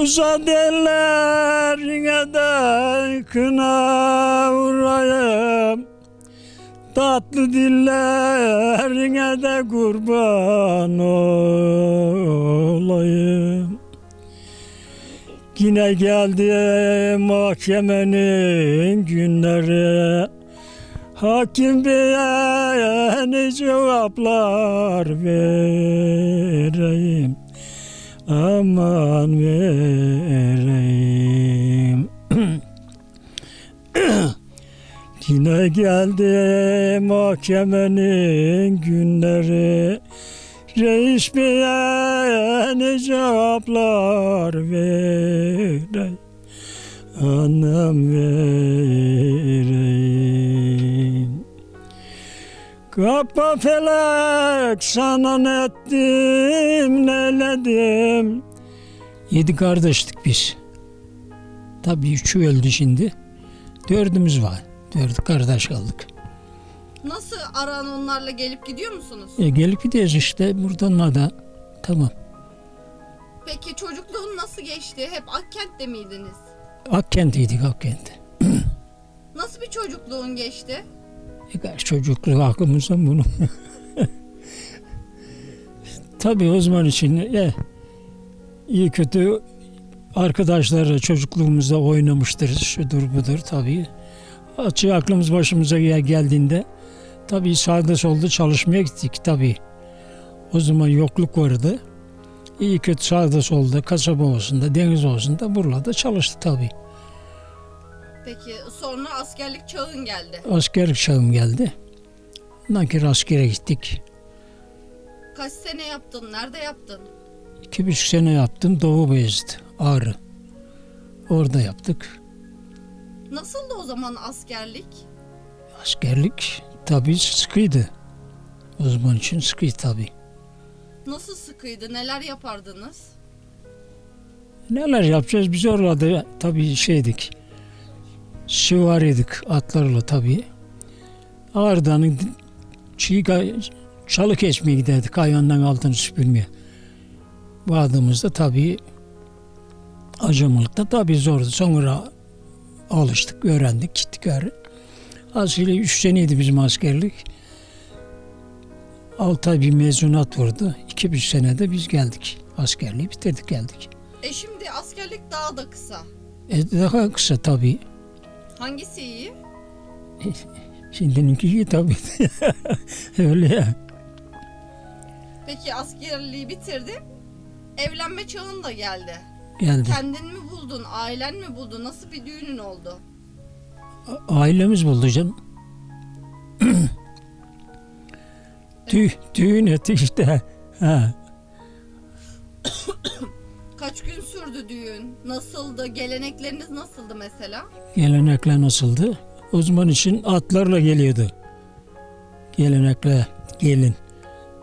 Uzat ellerine de kına vurayım. Tatlı dillerine de kurban olayım. Yine geldi mahkemenin günleri. Hakim beye ne cevaplar vereyim Aman vereyim. Yine geldi mahkemenin günleri. Reis beye ne cevaplar vereyim Anam vereyim Kapa felek sana ne ettim neledim Yedi kardeştik biz. Tabii üçü öldü şimdi. Dördümüz var. Dört kardeş kaldık. Nasıl aran onlarla gelip gidiyor musunuz? E, gelip gidiyoruz işte buradan da. Tamam. Peki çocukluğun nasıl geçti? Hep Akkent'te miydiniz? Akkent'iydik Akkent. Nasıl bir çocukluğun geçti? E, kaç çocukluk aklımızdan bunu. Tabii o zaman için e, iyi kötü arkadaşlarla çocukluğumuzda oynamıştır. Şudur budur tabii. Açı aklımız başımıza gel- geldiğinde tabii sağda solda çalışmaya gittik tabii. O zaman yokluk vardı. İyi kötü sağda solda kasaba olsun da deniz olsun da buralarda çalıştı tabii. Peki sonra askerlik çağın geldi. Askerlik çağım geldi. Ondan kere askere gittik. Kaç sene yaptın? Nerede yaptın? İki buçuk sene yaptım Doğu Beyazıt, Ağrı. Orada yaptık. Nasıldı o zaman askerlik? Askerlik tabii sıkıydı. O zaman için sıkıydı tabii. Nasıl sıkıydı? Neler yapardınız? Neler yapacağız biz orada tabii şeydik. Süvariydik atlarla tabii. Ağrı'dan çiğ çalı kesmeye giderdik hayvandan altını süpürmeye. Vardığımızda tabii acemalıkta tabii zordu. Sonra alıştık, öğrendik, gittik öyle. Askeri üç seneydi bizim askerlik. Altı ay bir mezunat vurdu. İki buçuk senede biz geldik. Askerliği bitirdik geldik. E şimdi askerlik daha da kısa. E, daha kısa tabii. Hangisi iyi? Şimdininki iyi tabii. Öyle ya. Peki askerliği bitirdin. Evlenme çağın da geldi. Geldi. Kendin mi buldun? Ailen mi buldu? Nasıl bir düğünün oldu? A- Ailemiz buldu canım. Tüy, düğün ettik işte. Ha. Sürdü düğün? Nasıldı? Gelenekleriniz nasıldı mesela? Gelenekler nasıldı? O zaman için atlarla geliyordu. Gelenekle gelin.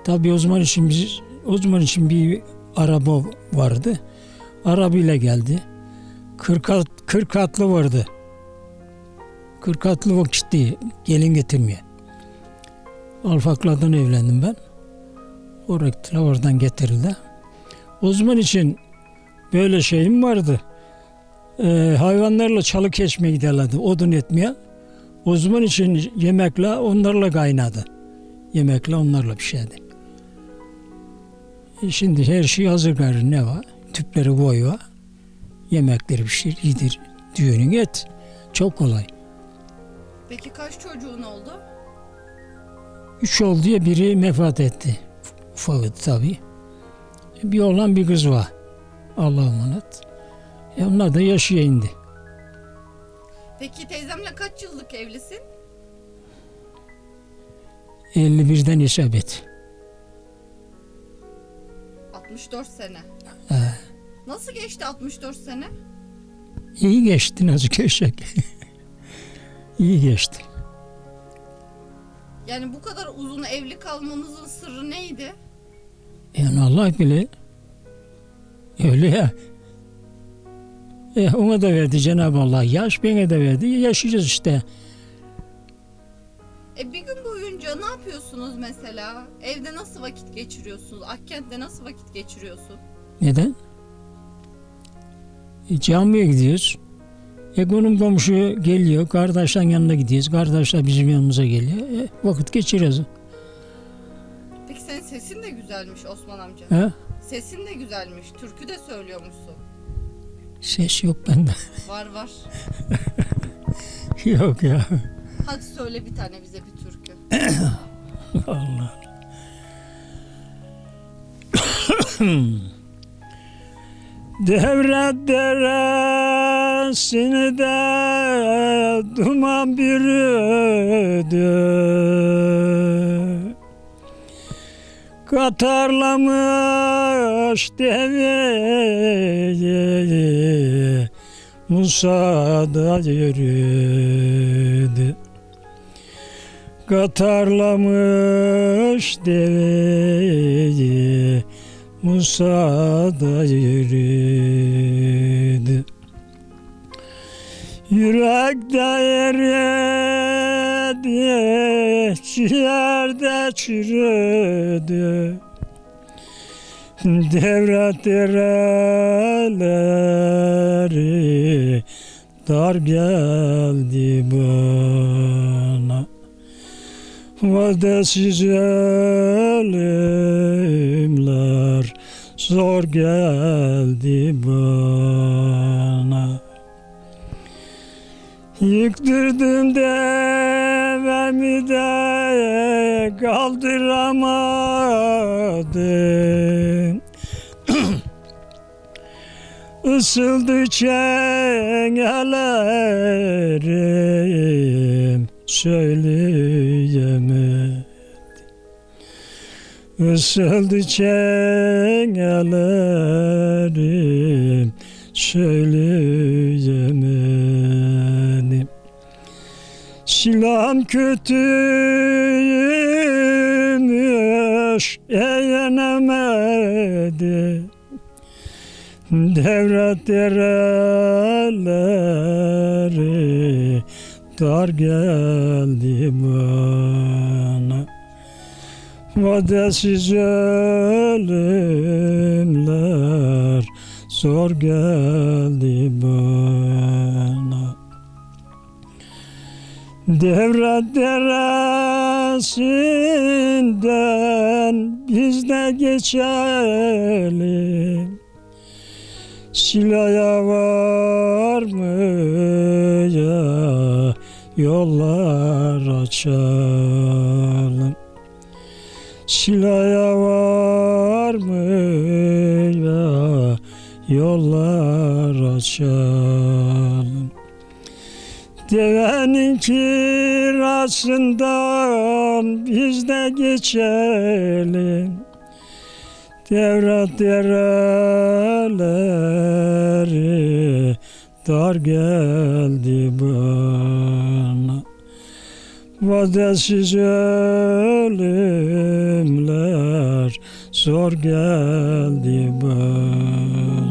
Tabii o zaman için biz o zaman için bir araba vardı. Arabayla geldi. 40 at, 40 atlı vardı. 40 atlı vakitti gelin getirmeye. Alfaklardan evlendim ben. Gittiler, oradan getirildi. O zaman için böyle şeyim vardı. Ee, hayvanlarla çalı kesmeye giderlerdi odun etmeye. O zaman için yemekle onlarla kaynadı. Yemekle onlarla pişerdi. E şimdi her şey hazır gayrı ne var? Tüpleri koyuyor. Yemekleri pişir, yedir. Düğünün et. Çok kolay. Peki kaç çocuğun oldu? Üç oldu diye biri vefat etti. Ufaktı tabii. Bir oğlan bir kız var. Allah'a emanet. E onlar da yaşaya indi. Peki teyzemle kaç yıllık evlisin? 51'den hesap et. 64 sene. He. Nasıl geçti 64 sene? İyi geçti nasıl geçecek? İyi geçti. Yani bu kadar uzun evli kalmanızın sırrı neydi? Yani Allah bile öyle ya. E, ona da verdi Cenab-ı Allah. Yaş bana da verdi. Yaşayacağız işte. E bir gün boyunca ne yapıyorsunuz mesela? Evde nasıl vakit geçiriyorsunuz? Akkent'te nasıl vakit geçiriyorsun? Neden? E, camiye gidiyoruz. E konum komşu geliyor. Kardeşlerin yanına gidiyoruz. Kardeşler bizim yanımıza geliyor. E, vakit geçiriyoruz. Peki senin sesin de güzelmiş Osman amca. He? Sesin de güzelmiş. Türkü de söylüyormuşsun. Ses yok bende. Var var. yok ya. Hadi söyle bir tane bize bir türkü. Allah. Devlet deresini de duman bürüdü Katarlamış deveyi Musa da yürüdü. Katarlamış deveyi Musa da yürüdü. Yürekte eridi Ciğerde çürüdü Devlet Dar geldi bana. Vadesiz ölümler zor geldi bana. Yıktırdım devemi de kaldıramadım. Isıldı çenelerim söyleyemedim. Isıldı çenelerim söyleyemedim Silahım kötüymüş eğlenemedim Devlet dereleri dar geldi bana. Vadesiz ölümler zor geldi bana Devlet deresinden biz de geçelim. Silaya var mı ya? Yollar açalım. Silaya var mı ya? Yollar açalım Devenin kirasından biz de geçelim. Devlet dereleri dar geldi bana. Vadesiz ölümler zor geldi bana